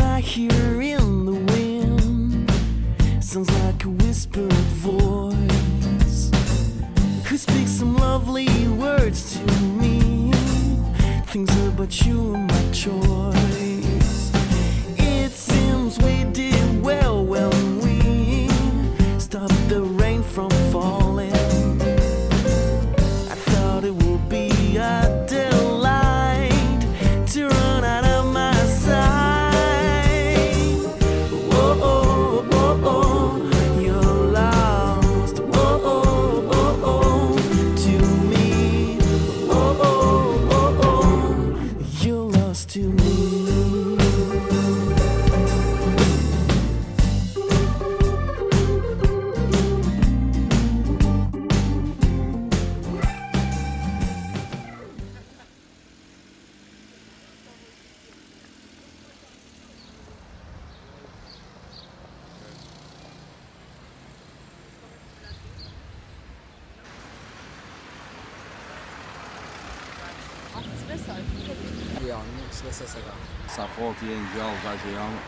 I hear in the wind sounds like a whispered voice who speaks some lovely words to me. Things about you and my choice. It seems we did sa fati e ngjallë ta që janë,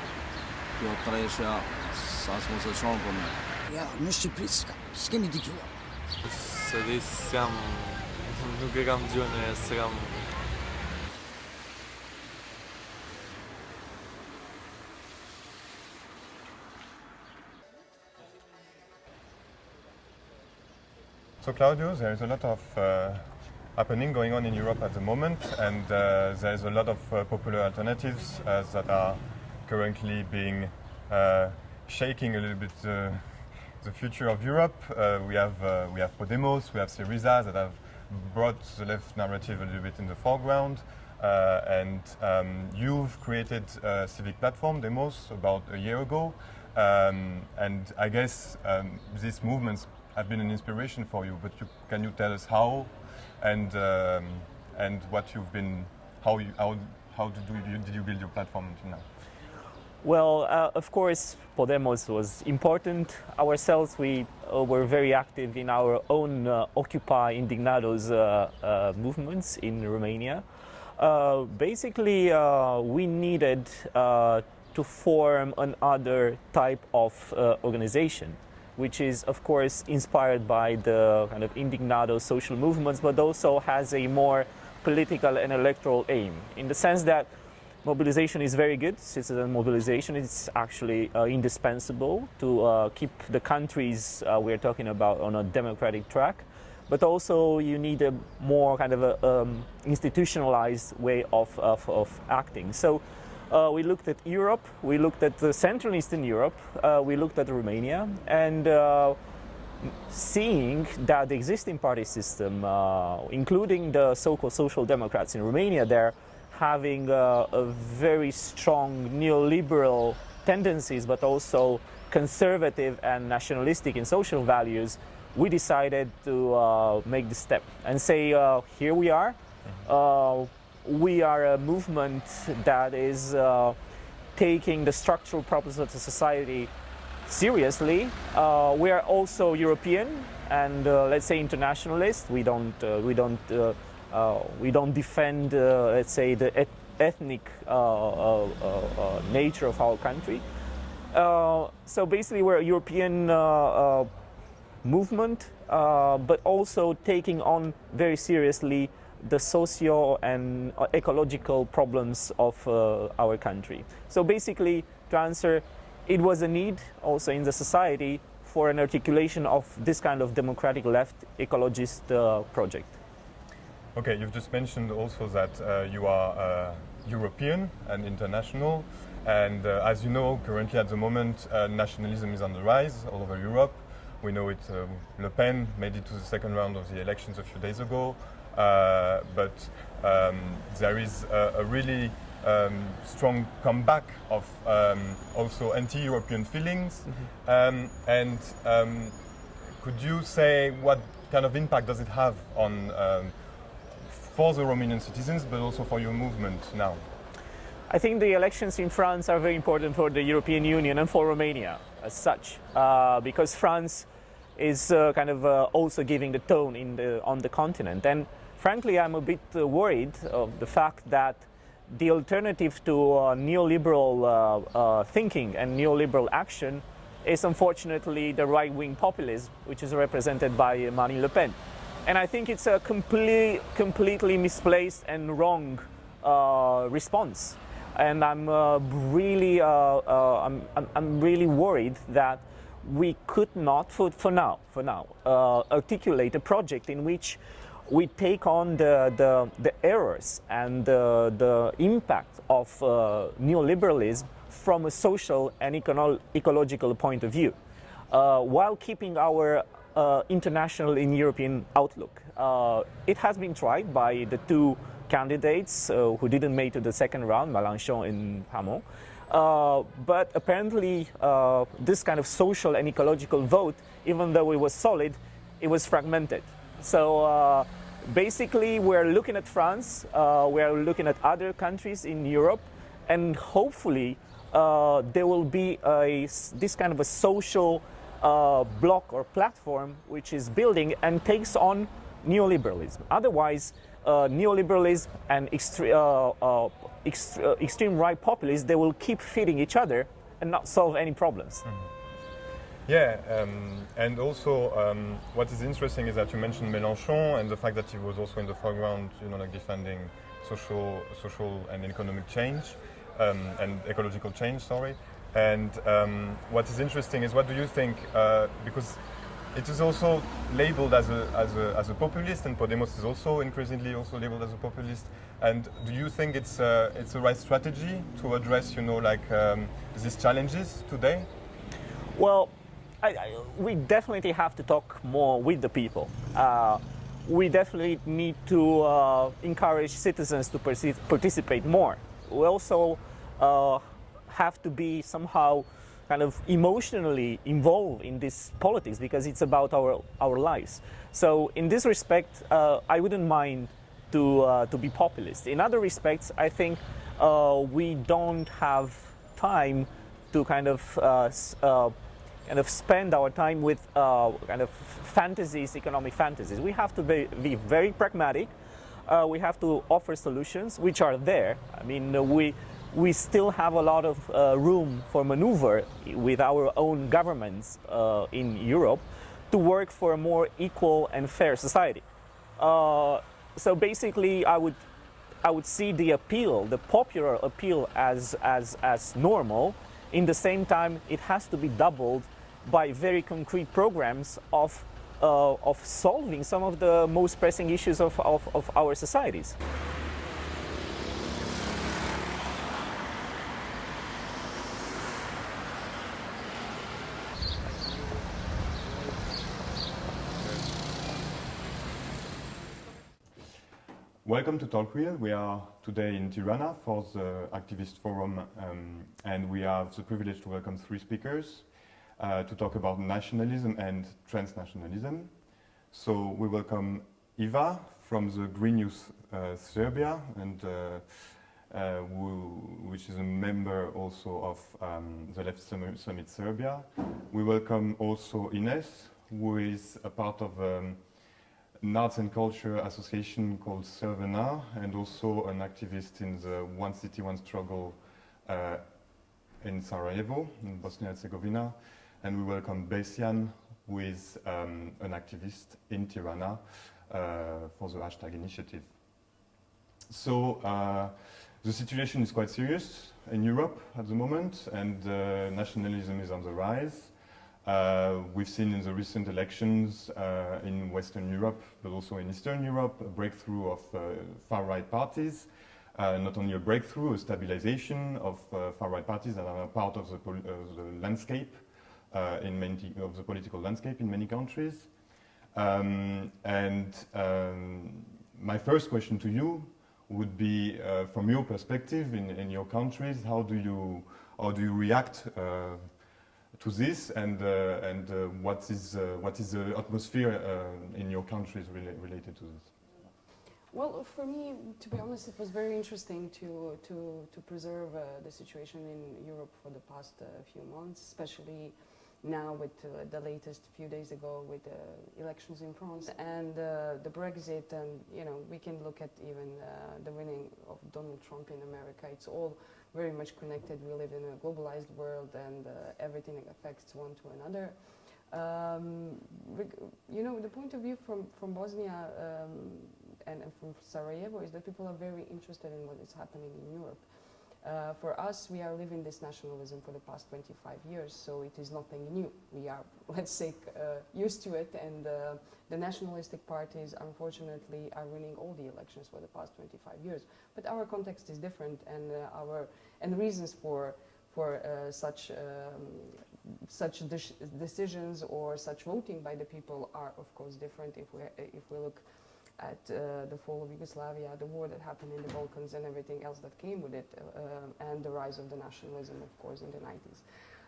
kjo tresha sa s'mu se qonë për me. Ja, në Shqipëri s'kemi gjuar. Se di s'jam, nuk e kam gjuar në e s'kam... So there is a lot of uh, happening going on in Europe at the moment, and uh, there is a lot of uh, popular alternatives uh, that are currently being uh, shaking a little bit the future of Europe. Uh, we have uh, we have Podemos, we have Syriza that have brought the left narrative a little bit in the foreground. And um, you've created a civic platform, Demos, about a year ago. Um, and I guess um, these movements have been an inspiration for you. But you, can you tell us how and um, and what you've been, how you how how did you, did you build your platform until now? Well, uh, of course, Podemos was important. Ourselves, we uh, were very active in our own uh, Occupy Indignados uh, uh, movements in Romania. Uh, basically, we needed to form another type of organization, which is, of course, inspired by the kind of Indignado social movements, but also has a more political and electoral aim, in the sense that mobilization is very good. Citizen mobilization is actually uh, indispensable to uh, keep the countries uh, we're talking about on a democratic track. But also, you need a more kind of a um, institutionalized way of, of, of acting. So, uh, we looked at Europe, we looked at the Central Eastern Europe, uh, we looked at Romania, and uh, seeing that the existing party system, uh, including the so-called social democrats in Romania, they're having uh, a very strong neoliberal tendencies, but also conservative and nationalistic in social values, we decided to uh, make the step and say, uh, here we are. We are a movement that is uh, taking the structural problems of the society seriously. Uh, we are also European and uh, let's say internationalist. We don't uh, we don't uh, uh, we don't defend let's say the et- ethnic nature of our country. So basically, we're a European movement, but also taking on very seriously the socio and uh, ecological problems of uh, our country. So basically, to answer, it was a need also in the society for an articulation of this kind of democratic left ecologist uh, project. Okay, you've just mentioned also that uh, you are uh, European and international. And uh, as you know, currently at the moment, nationalism is on the rise all over Europe. We know it, Le Pen made it to the second round of the elections a few days ago. Uh, but um, there is a, a really um, strong comeback of um, also anti-European feelings. Um, and um, could you say what kind of impact does it have on um, for the Romanian citizens, but also for your movement now? I think the elections in France are very important for the European Union and for Romania as such, uh, because France is uh, kind of uh, also giving the tone in the, on the continent. And frankly, I'm a bit uh, worried of the fact that the alternative to uh, neoliberal uh, thinking and neoliberal action is unfortunately the right-wing populism, which is represented by Marine Le Pen. And I think it's a complete, completely misplaced and wrong uh, response. And I'm uh, really, uh, I'm, I'm, really worried that we could not, for, for now, for now, articulate a project in which we take on the, the, the errors and the, the impact of uh, neoliberalism from a social and econo ecological point of view, uh, while keeping our uh, international and European outlook. It has been tried by the two candidates uh, who didn't make it to the second round, Mélenchon and Hamon. Uh, but apparently, uh, this kind of social and ecological vote, even though it was solid, it was fragmented. So uh, basically, we're looking at France, uh, we're looking at other countries in Europe, and hopefully, uh, there will be a, this kind of a social uh, block or platform which is building and takes on neoliberalism. Otherwise, uh, neoliberalism and extre uh, ext extreme right populists, they will keep feeding each other and not solve any problems. Mm. Yeah, um, and also um, what is interesting is that you mentioned Mélenchon and the fact that he was also in the foreground, you know, like defending social, social and economic change um, and ecological change. Sorry. And um, what is interesting is what do you think? Uh, because it is also labeled as a, as, a, as a populist, and Podemos is also increasingly also labeled as a populist. And do you think it's uh, it's the right strategy to address, you know, like um, these challenges today? Well, I, we definitely have to talk more with the people. Uh, we definitely need to uh, encourage citizens to participate more. We also uh, have to be somehow kind of emotionally involved in this politics because it's about our, our lives. So in this respect, uh, I wouldn't mind to, uh, to be populist. In other respects, I think uh, we don't have time to kind of kind of spend our time with uh, kind of fantasies, economic fantasies. We have to be, be very pragmatic. we have to offer solutions which are there. I mean, we we still have a lot of uh, room for maneuver with our own governments uh, in Europe to work for a more equal and fair society. Uh, so basically, I would, I would see the appeal, the popular appeal as, as, as normal. In the same time, it has to be doubled by very concrete programs of, uh, of solving some of the most pressing issues of, of, of our societies. Welcome to Talk Real. We are today in Tirana for the Activist Forum um, and we have the privilege to welcome three speakers to talk about nationalism and transnationalism. So we welcome Eva from the Green Youth uh, Serbia and uh, uh which is a member also of um, the Left Summit Serbia. We welcome also Ines who is a part of um, an arts and culture association called Crvena and also an activist in the One City, One Struggle uh, in Sarajevo, in Bosnia and Herzegovina. We welcome Besian, who is um, an activist in Tirana uh, for the hashtag initiative. So uh, the situation is quite serious in Europe at the moment and uh, nationalism is on the rise. Uh, we've seen in the recent elections uh, in Western Europe, but also in Eastern Europe, a breakthrough of uh, far-right parties. Uh, not only a breakthrough, a stabilization of uh, far-right parties that are part of the, uh, the landscape, in many, of the political landscape in many countries. Um, and um, my first question to you would be, from your perspective in, in, your countries, how do you, how do you react to this and, uh, and uh, what, is, uh, what is the atmosphere in your countries related to this? Well, for me, to be honest, it was very interesting to, to, to preserve uh, the situation in Europe for the past uh, few months, especially now with uh, the latest few days ago with the elections in France and uh, the Brexit and you know we can look at even uh, the winning of Donald Trump in America. It's all very much connected. We live in a globalized world and uh, everything affects one to another. Um, you know the point of view from from Bosnia um, and, and from Sarajevo is that people are very interested in what is happening in Europe uh, for us, we are living this nationalism for the past 25 years, so it is nothing new. We are, let's say, uh, used to it, and uh, the nationalistic parties, unfortunately, are winning all the elections for the past 25 years. But our context is different, and uh, our and reasons for for uh, such um, such de- decisions or such voting by the people are, of course, different. If we if we look at uh, the fall of Yugoslavia, the war that happened in the Balkans, and everything else that came with it, uh, and the rise of the nationalism, of course, in the 90s.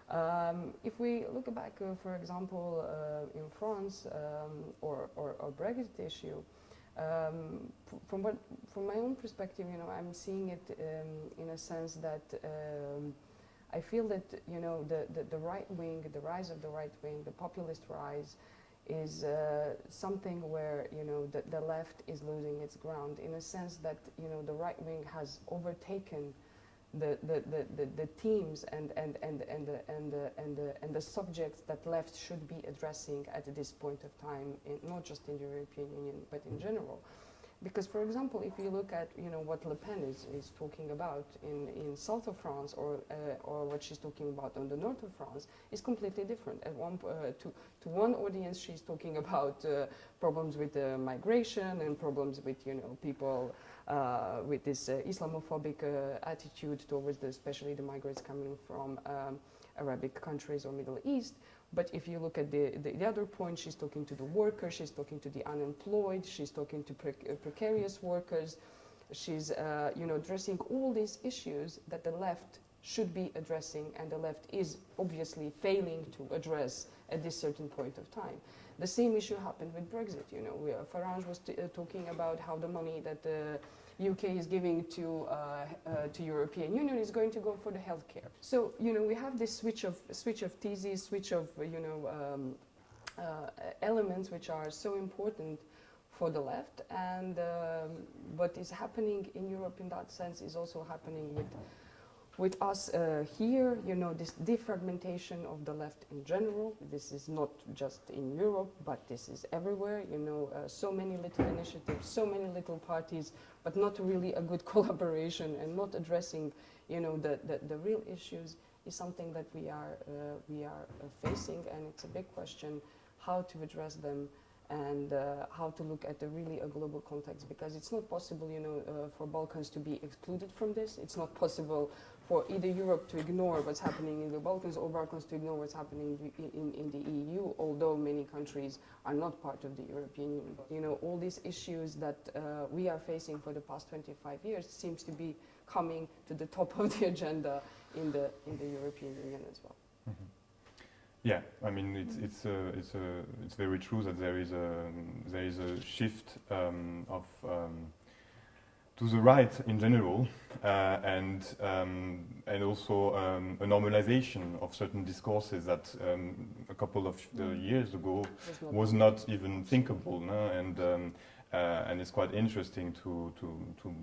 Um, if we look back, uh, for example, uh, in France um, or, or, or Brexit issue, um, from what, from my own perspective, you know, I'm seeing it um, in a sense that um, I feel that you know the, the, the right wing, the rise of the right wing, the populist rise, is uh, something where you know the, the left is losing its ground in a sense that you know the right wing has overtaken the, the, the, the, the themes and, and, and, and, the, and, the, and, the, and the subjects that left should be addressing at this point of time, in, not just in the European Union, but in general. Because, for example, if you look at you know what Le Pen is, is talking about in, in south of France, or uh, or what she's talking about on the north of France, is completely different. At one uh, to to one audience, she's talking about uh, problems with migration and problems with you know people uh, with this uh, Islamophobic uh, attitude towards the, especially the migrants coming from um, Arabic countries or Middle East. But if you look at the, the, the other point, she's talking to the workers, she's talking to the unemployed, she's talking to prec- uh, precarious workers. She's, uh, you know, addressing all these issues that the left should be addressing, and the left is obviously failing to address at this certain point of time. The same issue happened with Brexit. You know, Farage was uh, talking about how the money that the UK is giving to uh, uh, to European Union is going to go for the healthcare. So you know we have this switch of switch of theses, switch of uh, you know um, elements which are so important for the left, and um, what is happening in Europe in that sense is also happening with with us uh, here, you know, this defragmentation of the left in general. This is not just in Europe, but this is everywhere. You know, uh, so many little initiatives, so many little parties, but not really a good collaboration and not addressing, you know, the, the, the real issues is something that we are, uh, we are uh, facing, and it's a big question how to address them and uh, how to look at the really a global context because it's not possible you know uh, for Balkans to be excluded from this it's not possible for either Europe to ignore what's happening in the Balkans or Balkans to ignore what's happening in, in, the EU although many countries are not part of the European Union. You know all these issues that uh, we are facing for the past 25 years seems to be coming to the top of the agenda in the in the European Union as well. Yeah, I mean it's it's uh, it's uh, it's very true that there is a there is a shift um, of um, to the right in general, uh, and um, and also um, a normalization of certain discourses that um, a couple of uh, years ago was not even thinkable, no? and um, uh, and it's quite interesting to to to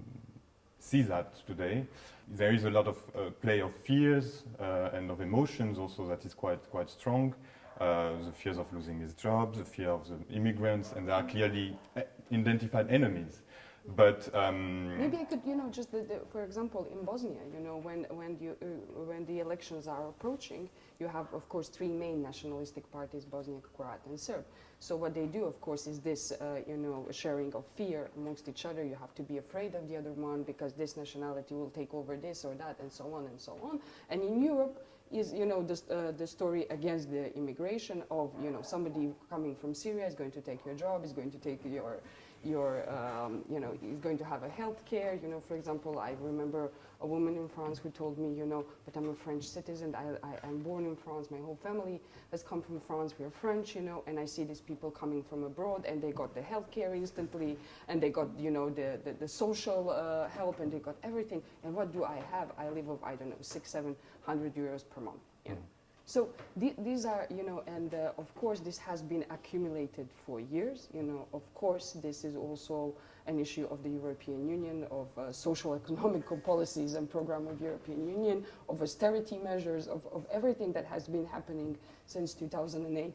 see that today. There is a lot of uh, play of fears uh, and of emotions also that is quite quite strong. Uh, the fears of losing his job, the fear of the immigrants, and there are clearly uh, identified enemies. But um, Maybe I could, you know, just the, the, for example, in Bosnia, you know, when when you uh, when the elections are approaching, you have, of course, three main nationalistic parties: Bosniak, Croat, and Serb. So what they do, of course, is this, uh, you know, sharing of fear amongst each other. You have to be afraid of the other one because this nationality will take over this or that, and so on and so on. And in Europe, is you know the, uh, the story against the immigration of you know somebody coming from Syria is going to take your job, is going to take your your um, you know is going to have a health care. You know, for example, I remember a woman in France who told me, you know, but I'm a French citizen. I, I'm born in France. My whole family has come from France. We're French, you know, and I see these people coming from abroad, and they got the health care instantly, and they got you know the the, the social uh, help, and they got everything. And what do I have? I live of I don't know six, seven hundred euros per month. You know. So the, these are, you know, and uh, of course this has been accumulated for years. You know, of course this is also an issue of the European Union, of uh, social economical policies and program of European Union, of austerity measures, of, of everything that has been happening since 2008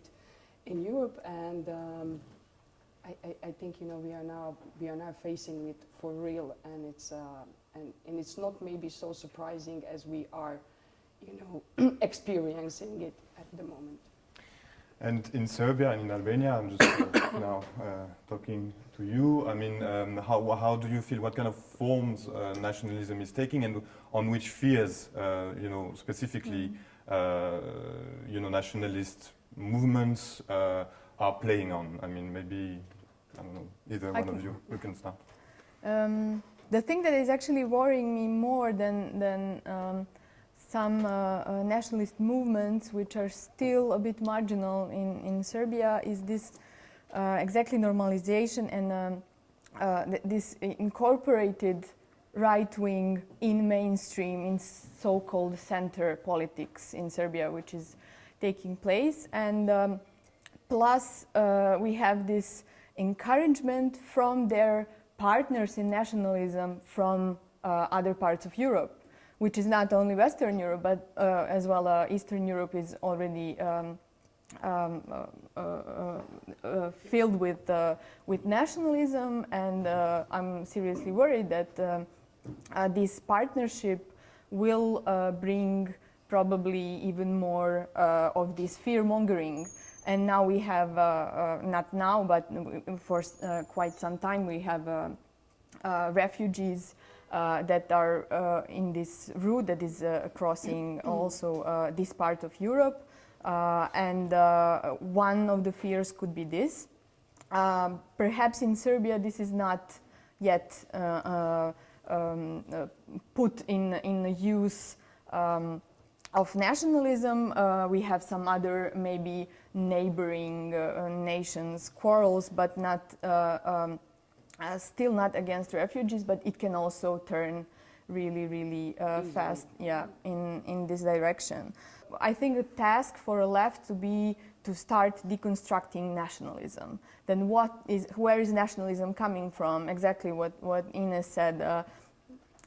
in Europe. And um, I, I, I think, you know, we are now, we are now facing it for real and it's, uh, and, and it's not maybe so surprising as we are you know, experiencing it at the moment. And in Serbia and in Albania, I'm just uh, now uh, talking to you. I mean, um, how, how do you feel? What kind of forms uh, nationalism is taking, and on which fears, uh, you know, specifically, uh, you know, nationalist movements uh, are playing on? I mean, maybe I don't know. Either I one of you, you can start. Um, the thing that is actually worrying me more than, than um, some uh, uh, nationalist movements, which are still a bit marginal in, in Serbia, is this uh, exactly normalization and um, th- this incorporated right wing in mainstream, in so called center politics in Serbia, which is taking place. And um, plus, uh, we have this encouragement from their partners in nationalism from uh, other parts of Europe, which is not only Western Europe, but uh, as well uh, Eastern Europe is already um, um, uh, uh, uh, uh, filled with, with nationalism, and I'm seriously worried that um, this partnership will bring probably even more of this fear mongering. And now we have, not now, but for quite some time, we have refugees uh, that are uh, in this route that is uh, crossing also uh, this part of Europe. Uh, and uh, one of the fears could be this. Um, perhaps in Serbia, this is not yet uh, uh, um, uh, put in, in use um, of nationalism. Uh, we have some other maybe neighboring uh, nations quarrels, but not uh, still not against refugees, but it can also turn really, really uh, fast, yeah, in, in this direction. I think the task for a left to be to start deconstructing nationalism. Then what is, where is nationalism coming from? Exactly what, what Ines said. Uh,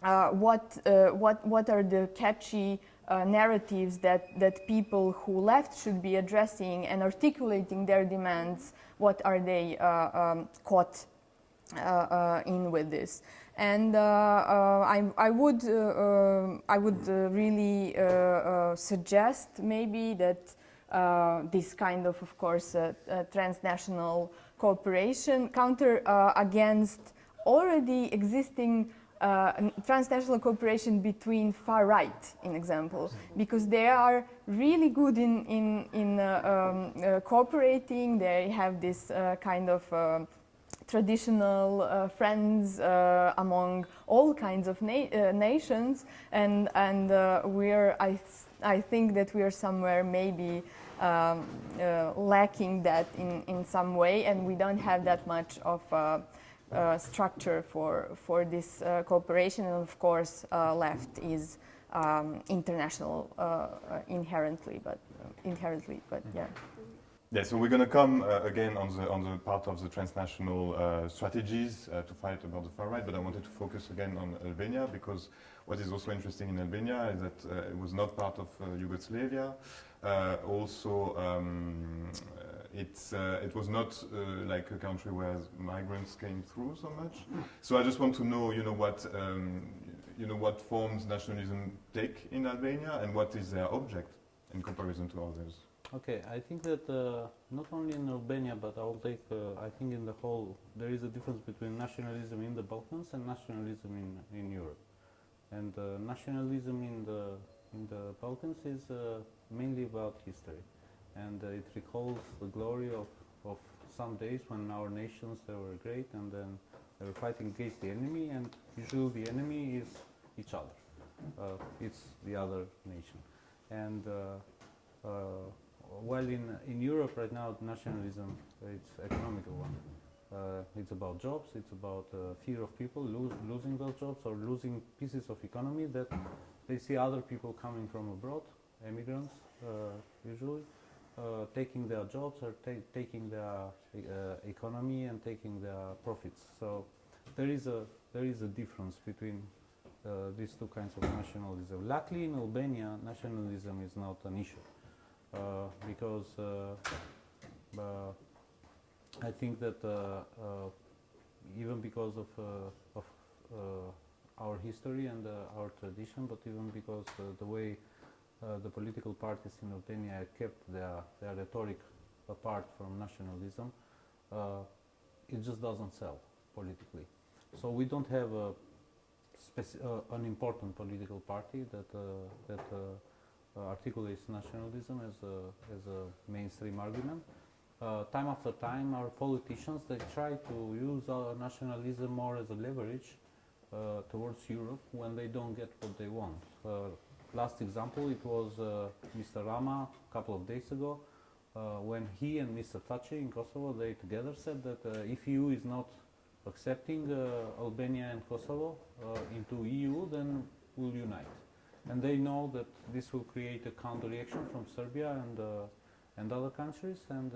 uh, what, uh, what, what are the catchy uh, narratives that, that people who left should be addressing and articulating their demands? What are they uh, um, caught in with this. And uh, uh, I, I would, uh, uh, I would uh, really uh, uh, suggest maybe that uh, this kind of, of course, uh, uh, transnational cooperation counter uh, against already existing uh, transnational cooperation between far right, in example, because they are really good in, in, in uh, um, uh, cooperating. They have this uh, kind of um traditional uh, friends uh, among all kinds of na- uh, nations, and and uh, we're I th- I think that we are somewhere maybe um, uh, lacking that in in some way, and we don't have that much of. Uh, uh, structure for for this cooperation, and of course, left is um, international inherently, but inherently, but yeah. Yeah, so we're going to come uh, again on the on the part of the transnational uh, strategies uh, to fight about the far right, but I wanted to focus again on Albania because what is also interesting in Albania is that uh, it was not part of uh, Yugoslavia. Uh, also, um, it's it was not like a country where migrants came through so much. So I just want to know, you know, what um, you know what forms nationalism take in Albania and what is their object in comparison to others. Okay, I think that uh, not only in Albania, but I'll take, uh, I think in the whole, there is a difference between nationalism in the Balkans and nationalism in, in Europe. And uh, nationalism in the, in the Balkans is uh, mainly about history. And uh, it recalls the glory of, of some days when our nations, they were great and then they were fighting against the enemy and usually the enemy is each other. Uh, it's the other nation. And while in, in Europe right now, nationalism, it's economical one. Uh, it's about jobs, it's about uh, fear of people lo- losing those jobs or losing pieces of economy that they see other people coming from abroad immigrants usually, taking their jobs or ta taking their economy and taking their profits. So there is a there is a difference between uh, these two kinds of nationalism. Luckily, in Albania, nationalism is not an issue uh, Uh, because uh, uh, I think that uh, even because of of our history and our tradition, but even because the way the political parties in Albania kept their their rhetoric apart from nationalism, it just doesn't sell politically. So we don't have a uh, an important political party that uh, that uh, articulates nationalism as a as a mainstream argument. time after time, our politicians they try to use nationalism more as a leverage towards Europe when they don't get what they want. last example, it was Mr. Rama a couple of days ago. Uh, when he and Mr. Thaçi in Kosovo, they together said that uh, if EU is not accepting uh, Albania and Kosovo uh, into EU, then we'll unite. And they know that this will create a counter-reaction from Serbia and, uh, and other countries. And,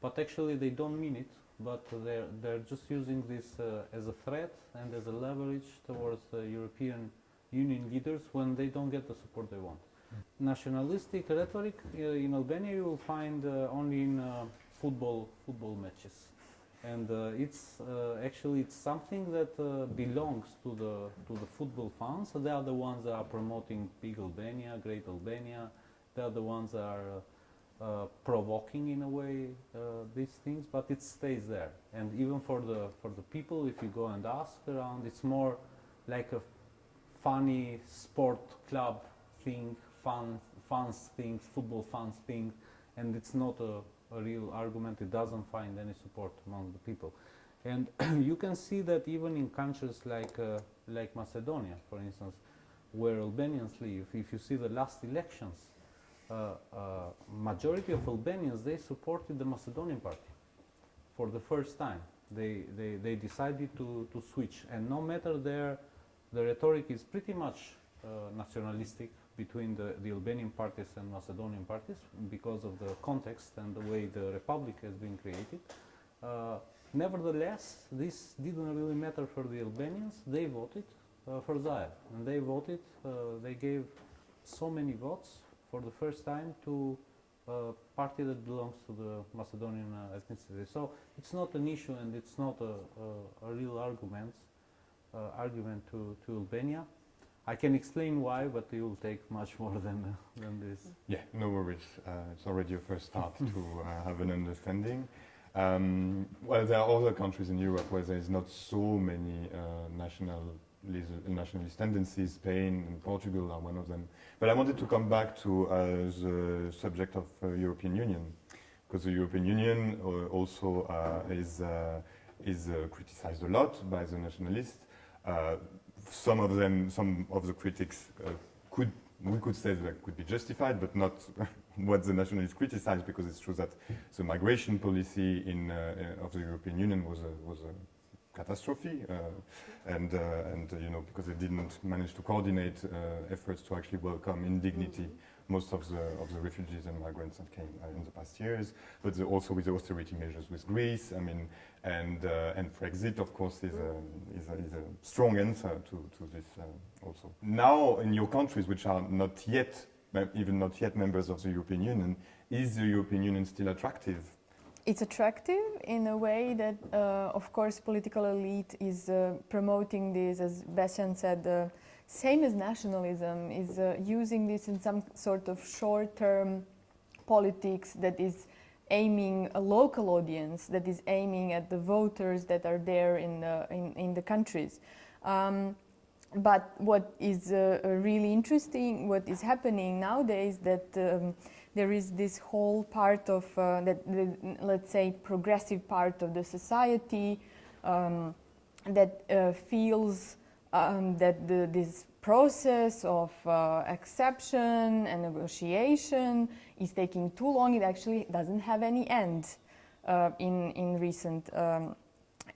but actually they don't mean it, but they're, they're just using this as a threat and as a leverage towards the European Union leaders when they don't get the support they want. Nationalistic rhetoric uh, in Albania you will find uh, only in uh, football football matches and uh, it's uh, actually it's something that uh, belongs to the to the football fans. So they are the ones that are promoting big Albania, great Albania. They are the ones that are uh, provoking in a way uh, these things, but it stays there. And even for the for the people, if you go and ask around, it's more like a funny sport club thing, fun fans things, football fans thing, and it's not a a real argument, it doesn't find any support among the people. And you can see that even in countries like, uh, like Macedonia, for instance, where Albanians live, if you see the last elections, uh, uh, majority of Albanians, they supported the Macedonian party for the first time. They, they, they decided to, to switch. And no matter their, the rhetoric is pretty much uh, nationalistic, between the, the Albanian parties and Macedonian parties because of the context and the way the republic has been created. Uh, nevertheless, this didn't really matter for the Albanians. They voted uh, for Zaev, and they voted, uh, they gave so many votes for the first time to a party that belongs to the Macedonian uh, ethnicity. So it's not an issue and it's not a, a, a real argument, uh, argument to, to Albania. I can explain why, but it will take much more than, uh, than this. Yeah, no worries. Uh, it's already a first start to uh, have an understanding. Um, well, there are other countries in Europe where there is not so many uh, national nationalist tendencies. Spain and Portugal are one of them. But I wanted to come back to uh, the subject of uh, European Union, because the European Union also is, is criticized a lot by the nationalists some of them, some of the critics uh, could, we could say that could be justified, but not what the nationalists criticize, because it's true that the migration policy in, uh, of the European Union was a, was a catastrophe, uh, and, uh, and you know, because they didn't manage to coordinate uh, efforts to actually welcome in dignity mm -hmm most of the, of the refugees and migrants that came uh, in the past years, but the, also with the austerity measures with Greece. I mean, and, uh, and Brexit, of course, is a, is a, is a strong answer to, to this uh, also. Now, in your countries, which are not yet, even not yet members of the European Union, is the European Union still attractive? It's attractive in a way that, uh, of course, political elite is uh, promoting this, as Bastian said, uh, same as nationalism, is uh, using this in some sort of short-term politics that is aiming a local audience, that is aiming at the voters that are there in the, in, in the countries. Um, but what is uh, really interesting, what is happening nowadays, that um, there is this whole part of, uh, that the, let's say, progressive part of the society um, that uh, feels um, that the, this process of uh, acceptance and negotiation is taking too long. It actually doesn't have any end uh, in, in recent, um,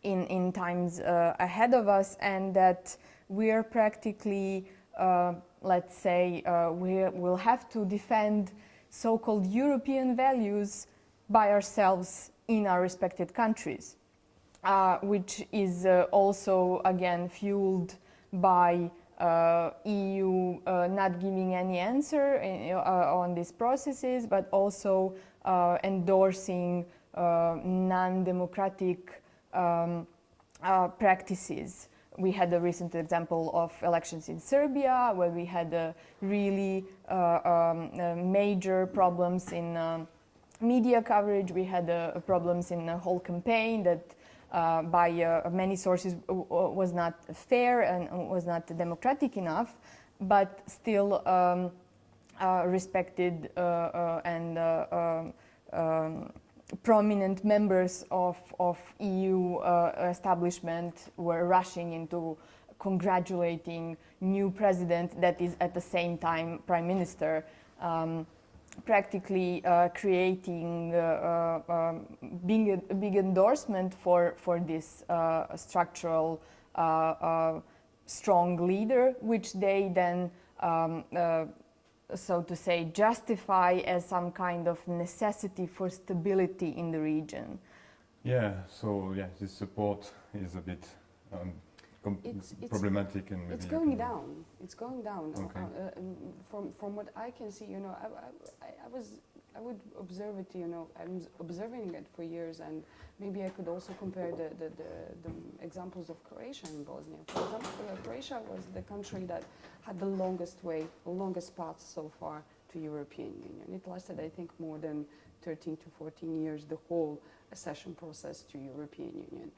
in, in times uh, ahead of us and that we are practically uh, let's say, uh, we will have to defend so-called European values by ourselves in our respected countries, uh, which is uh, also, again, fueled by uh, EU uh, not giving any answer in, uh, on these processes, but also uh, endorsing uh, non-democratic um, uh, practices. We had a recent example of elections in Serbia, where we had uh, really um, major problems in media coverage. We had problems in the whole campaign that uh, by uh, many sources was not fair and was not democratic enough, but still um, uh, respected and um, um, prominent members of, of EU establishment were rushing into congratulating new president that is at the same time prime minister. Um, practically uh, creating uh, uh, um, being a, big endorsement for for this uh, structural uh, uh, strong leader, which they then, um, so to say, justify as some kind of necessity for stability in the region. Yeah. So yeah, this support is a bit. Um, it's, it's, problematic and it's going down. It's going down. Okay. Uh, um, from from what I can see, you know, I, I, I, was I would observe it. You know, I'm observing it for years, and maybe I could also compare the the, the, the examples of Croatia and Bosnia. For example, uh, Croatia was the country that had the longest way, longest path so far to European Union. It lasted, I think, more than 13 to 14 years, the whole accession process to European Union.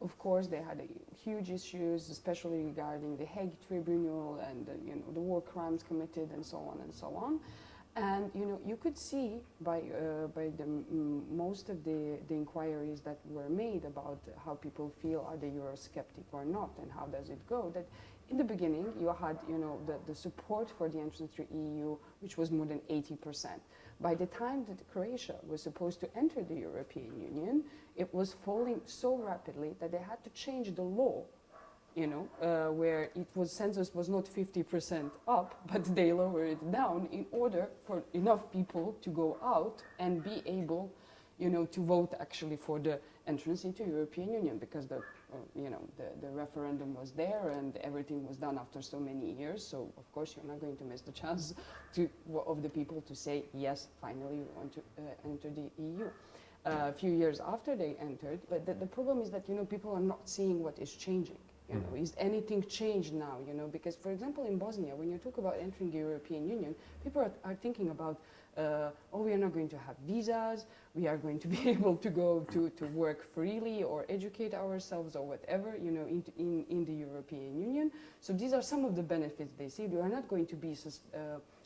Of course, they had huge issues, especially regarding the Hague Tribunal and uh, you know the war crimes committed and so on and so on. And you know you could see by uh, by the most of the the inquiries that were made about how people feel are they Eurosceptic or not and how does it go that in the beginning you had you know the, the support for the entrance to EU which was more than 80 percent by the time that Croatia was supposed to enter the European Union, it was falling so rapidly that they had to change the law, you know, uh, where it was census was not 50% up, but they lowered it down in order for enough people to go out and be able, you know, to vote actually for the entrance into European Union because the uh, you know, the, the referendum was there and everything was done after so many years. So of course you're not going to miss the chance to, of the people to say, yes, finally we want to uh, enter the EU. A few years after they entered, but the, the, problem is that, you know, people are not seeing what is changing. You know, mm. is anything changed now, you know, because for example in Bosnia, when you talk about entering the European Union, people are, are thinking about uh, oh, we are not going to have visas, we are going to be able to go to, to work freely or educate ourselves or whatever, you know, in, in, in the European Union. So these are some of the benefits they see. We are not going to be uh,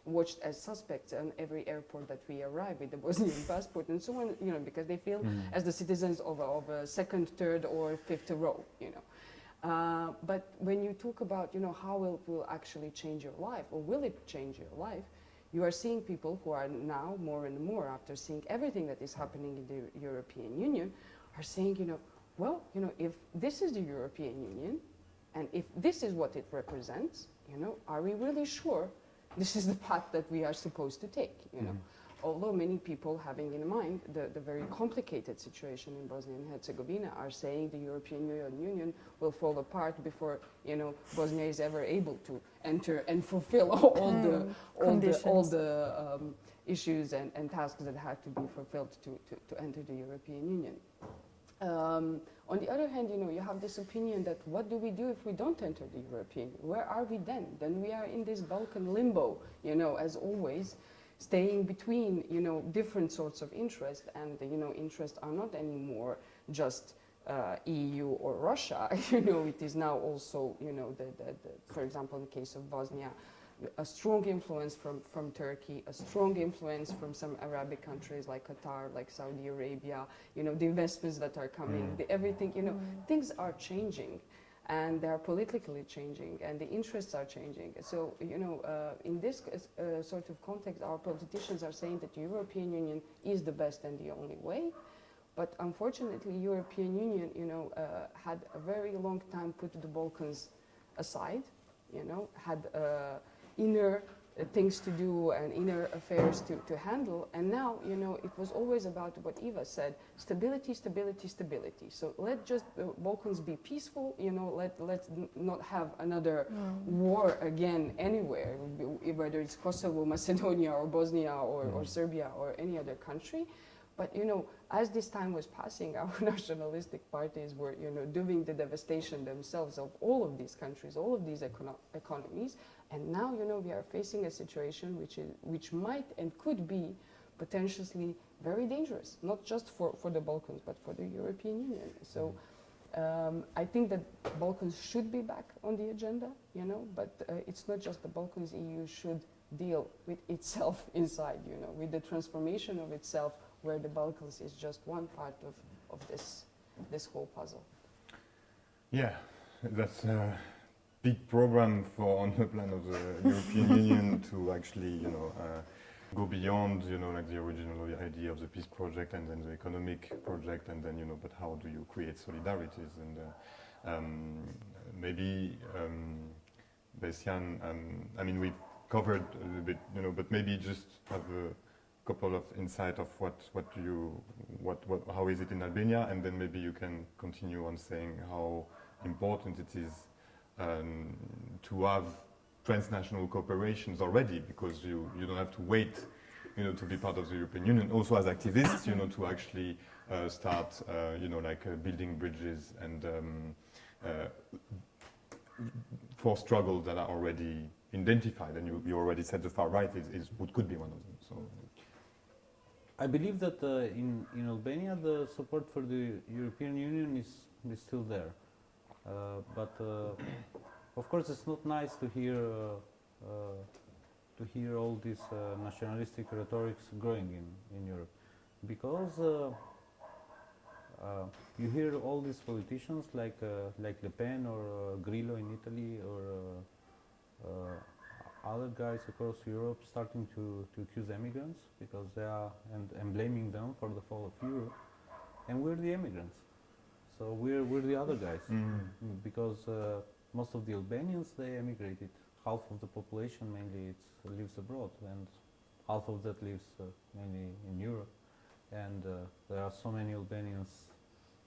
watched as suspects on every airport that we arrive with the Bosnian passport and so on, you know, because they feel mm. as the citizens of a, of a second, third or fifth row, you know. Uh, but when you talk about, you know, how it will actually change your life or will it change your life, you are seeing people who are now more and more after seeing everything that is happening in the European Union are saying, you know, well, you know, if this is the European Union and if this is what it represents, you know, are we really sure this is the path that we are supposed to take, you know? Mm -hmm although many people having in mind the, the very complicated situation in Bosnia and Herzegovina are saying the European Union will fall apart before you know Bosnia is ever able to enter and fulfill all mm, the all the all the um, issues and, and tasks that have to be fulfilled to, to, to enter the European Union. Um, on the other hand, you know, you have this opinion that what do we do if we don't enter the European? Where are we then? Then we are in this Balkan limbo, you know, as always staying between, you know, different sorts of interest and, you know, interests are not anymore just uh, EU or Russia, you know, it is now also, you know, the, the, the, for example, in the case of Bosnia, a strong influence from, from Turkey, a strong influence from some Arabic countries like Qatar, like Saudi Arabia, you know, the investments that are coming, mm. the everything, you know, mm. things are changing and they are politically changing and the interests are changing. So, you know, uh, in this uh, sort of context, our politicians are saying that the European Union is the best and the only way. But unfortunately, European Union, you know, uh, had a very long time put the Balkans aside, you know, had uh, inner Uh, things to do and inner affairs to, to handle. And now, you know, it was always about what Eva said, stability, stability, stability. So let just the Balkans be peaceful, you know, let, let's n- not have another mm. war again anywhere, whether it's Kosovo, Macedonia, or Bosnia, or, mm. or Serbia, or any other country. But you know, as this time was passing, our nationalistic parties were, you know, doing the devastation themselves of all of these countries, all of these econo- economies. And now, you know, we are facing a situation which is, which might and could be potentially very dangerous, not just for, for the Balkans, but for the European Union. So. Um, I think that Balkans should be back on the agenda, you know, but uh, it's not just the Balkans. EU should deal with itself inside, you know, with the transformation of itself, where the Balkans is just one part of, of this, this whole puzzle. Yeah, that's a big program for on the plan of the European Union to actually, you know, uh, go beyond, you know, like the original idea of the peace project and then the economic project, and then, you know, but how do you create solidarities? And uh, um, maybe, um, Bessian, um, I mean, we covered a little bit, you know, but maybe just have a couple of insight of what, what do you, what, what, how is it in Albania, and then maybe you can continue on saying how important it is um, to have transnational cooperations already because you, you don't have to wait you know, to be part of the European Union. Also as activists, you know, to actually uh, start, uh, you know, like uh, building bridges and um, uh, for struggles that are already identified. And you, you already said the far right is, is what could be one of them. So I believe that uh, in, in Albania the support for the European Union is, is still there. Uh, but uh, of course it's not nice to hear uh, to hear all this uh, nationalistic rhetorics growing in, in Europe. Because uh, you hear all these politicians like uh, like Le Pen or uh, Grillo in Italy or other guys across Europe starting to, to accuse immigrants because they are and, and blaming them for the fall of Europe. And we're the immigrants so we're, we're the other guys mm. because uh, most of the Albanians they emigrated. Half of the population mainly it's, lives abroad, and half of that lives uh, mainly in Europe. And uh, there are so many Albanians,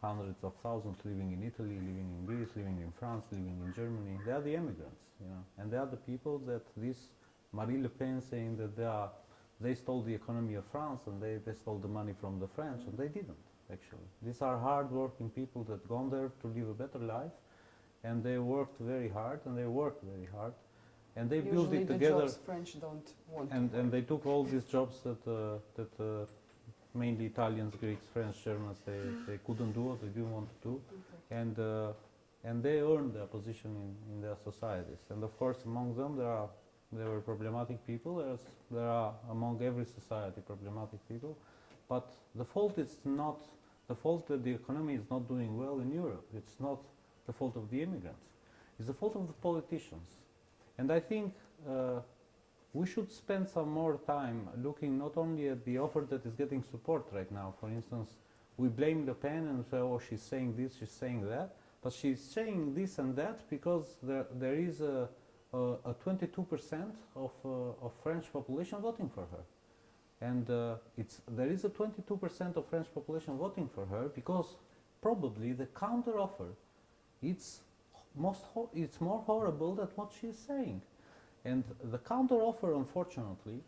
hundreds of thousands living in Italy, living in Greece, living in France, living in Germany. They are the immigrants, you know, and they are the people that this Marie Le Pen saying that they are they stole the economy of France and they, they stole the money from the French, and they didn't actually. These are hard-working people that gone there to live a better life, and they worked very hard, and they worked very hard, and they built it the together. jobs French don't want. And, and they took all these jobs that, uh, that uh, mainly Italians, Greeks, French, Germans, they, they couldn't do or they didn't want to do. Okay. And, uh, and they earned their position in, in their societies. And of course, among them, there, are, there were problematic people. There's, there are among every society problematic people. But the fault is not the fault that the economy is not doing well in Europe. It's not the fault of the immigrants. It's the fault of the politicians. And I think uh, we should spend some more time looking not only at the offer that is getting support right now. For instance, we blame Le Pen and say, oh, she's saying this, she's saying that. But she's saying this and that because there, there is a, a, a 22% of, uh, of French population voting for her. And uh, it's, there is a 22% of French population voting for her because probably the counter offer it's, most it's more horrible than what she is saying. And the counter offer, unfortunately,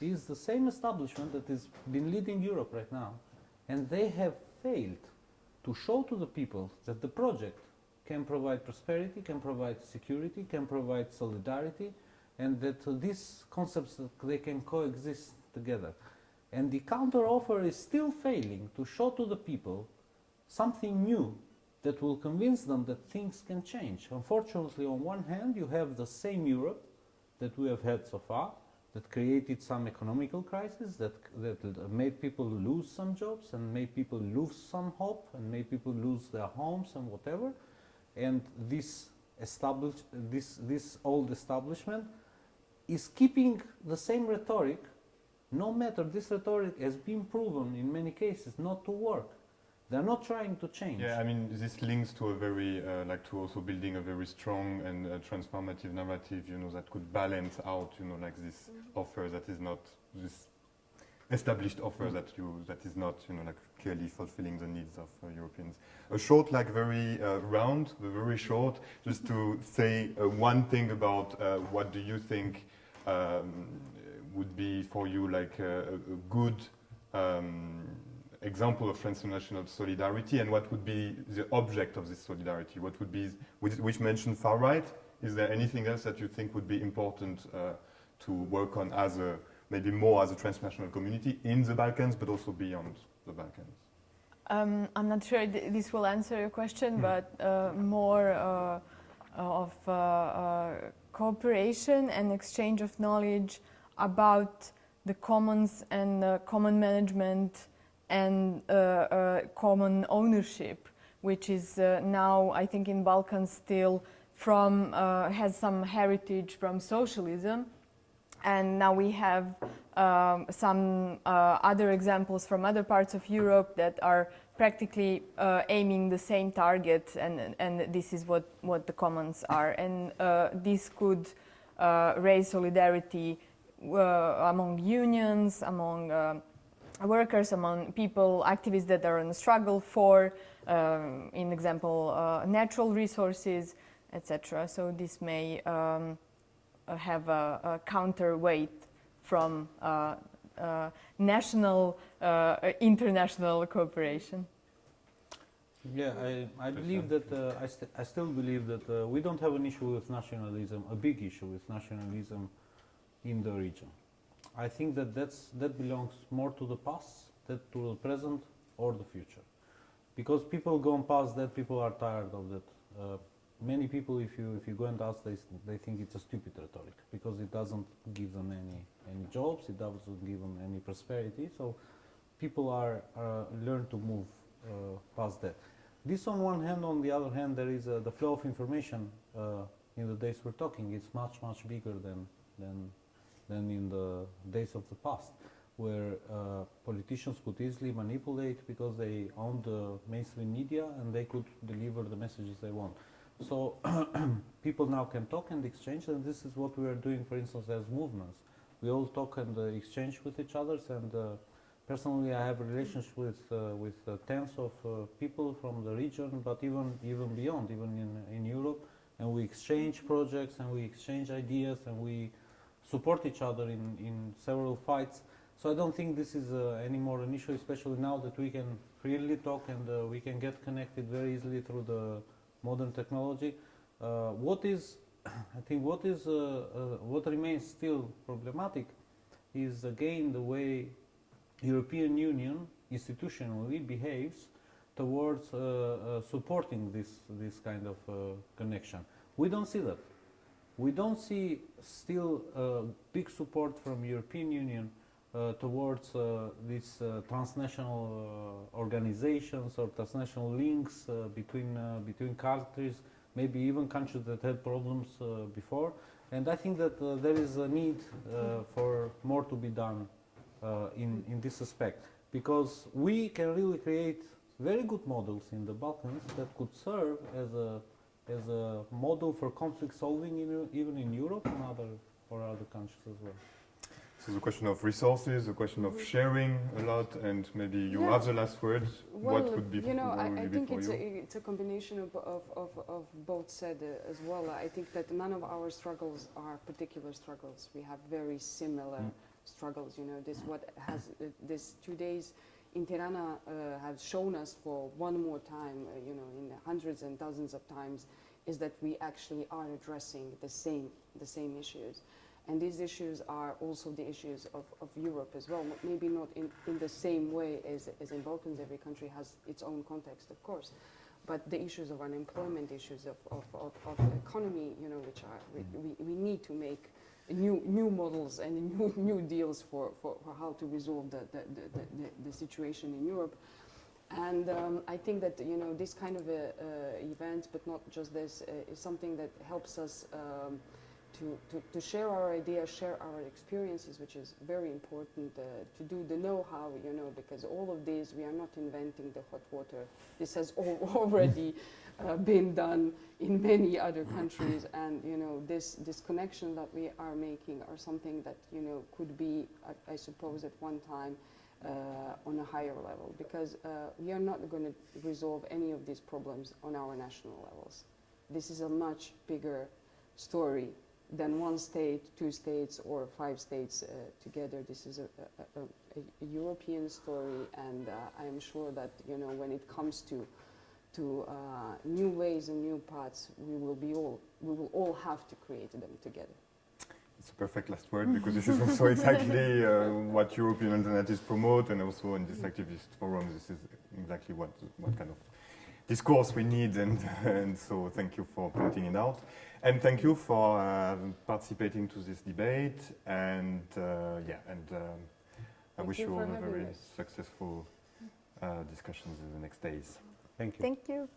is the same establishment that has been leading Europe right now. And they have failed to show to the people that the project can provide prosperity, can provide security, can provide solidarity, and that uh, these concepts that they can coexist together. And the counter offer is still failing to show to the people something new that will convince them that things can change. Unfortunately, on one hand, you have the same Europe that we have had so far, that created some economical crisis, that, that made people lose some jobs and made people lose some hope and made people lose their homes and whatever. And this, establish, this, this old establishment is keeping the same rhetoric, no matter this rhetoric has been proven in many cases not to work. They're not trying to change. Yeah, I mean, this links to a very, uh, like to also building a very strong and uh, transformative narrative, you know, that could balance out, you know, like this offer that is not this established offer Mm. that you, that is not, you know, like clearly fulfilling the needs of uh, Europeans. A short, like very uh, round, very short, just to say uh, one thing about uh, what do you think um, would be for you like a, a good um, example of transnational solidarity and what would be the object of this solidarity? What would be, which, which mentioned far right? Is there anything else that you think would be important uh, to work on as a, maybe more as a transnational community in the Balkans, but also beyond the Balkans? Um, I'm not sure th- this will answer your question, Mm. but uh, more uh, of uh, uh, cooperation and exchange of knowledge about the commons and uh, common management and uh, uh, common ownership, which is uh, now, I think, in Balkans still from has some heritage from socialism, and now we have um, some uh, other examples from other parts of Europe that are practically uh, aiming the same target, and, and this is what, what the commons are. And uh, this could raise solidarity among unions, among uh, workers, among people, activists that are in struggle for, um, in example, uh, natural resources, etc. So this may um, uh, have a, a counterweight from uh, uh, national, uh, international cooperation. Yeah, I, I believe that uh, I, st- I still believe that uh, we don't have an issue with nationalism, a big issue with nationalism in the region. I think that that's, that belongs more to the past, that to the present or the future. Because people gone past that, people are tired of that. Uh, many people, if you if you go and ask, they, they think it's a stupid rhetoric because it doesn't give them any any jobs, it doesn't give them any prosperity. So people are uh, learn to move uh, past that. This on one hand, on the other hand, there is uh, the flow of information uh, in the days we're talking. It's much much bigger than than than in the days of the past, where uh, politicians could easily manipulate because they owned the mainstream media and they could deliver the messages they want. So people now can talk and exchange, and this is what we are doing, for instance, as movements. We all talk and uh, exchange with each other, and uh, personally, I have a relationship with uh, with uh, tens of uh, people from the region, but even even beyond, even in in Europe, and we exchange projects and we exchange ideas and we support each other in in several fights. So I don't think this is uh, any more an issue, especially now that we can freely talk and uh, we can get connected very easily through the modern technology. Uh, what is, I think, what is, uh, uh, what remains still problematic is again the way European Union institutionally behaves towards uh, supporting this this kind of connection. We don't see that. We don't see still uh, big support from European Union uh, towards uh, these uh, transnational uh, organizations or transnational links uh, between between countries, maybe even countries that had problems before. And I think that there is a need for more to be done in in this aspect because we can really create very good models in the Balkans that could serve as a as a model for conflict solving in, even in Europe and other or other countries as well. So the question of resources, the question of sharing a lot, and maybe you Yeah. have the last word. Well, what would be you know, what I, I think it's a, it's a combination of, of, of, of both said uh, as well. I think that none of our struggles are particular struggles. We have very similar Mm. struggles. You know, this what has uh, this two days in Tirana uh, shown us for one more time. Uh, you know, in hundreds and dozens of times, is that we actually are addressing the same the same issues. And these issues are also the issues of, of Europe as well. Maybe not in, in the same way as, as in Balkans, every country has its own context, of course. But the issues of unemployment, issues of, of, of, of the economy, you know, which are, we, we need to make new, new models and new, new deals for, for, for how to resolve the, the, the, the, the situation in Europe. And um, I think that you know this kind of a, uh, event, but not just this, uh, is something that helps us um, to, to, to share our ideas, share our experiences, which is very important, uh, to do the know-how, you know, because all of this, we are not inventing the hot water. This has al- already uh, been done in many other countries, and, you know, this, this connection that we are making are something that, you know, could be, I, I suppose, at one time uh, on a higher level, because uh, we are not going to resolve any of these problems on our national levels. This is a much bigger story than one state, two states, or five states uh, together. This is a, a, a, a European story, and uh, I am sure that you know when it comes to to uh, new ways and new paths, we will be all we will all have to create them together. It's a perfect last word because this is also exactly uh, what European alternatives promote, and also in this activist forum, this is exactly what what kind of discourse we need, and and so thank you for pointing it out, and thank you for uh, participating to this debate, and uh, yeah, and um, I wish you you all a very us. successful uh, discussions in the next days. Thank you. Thank you.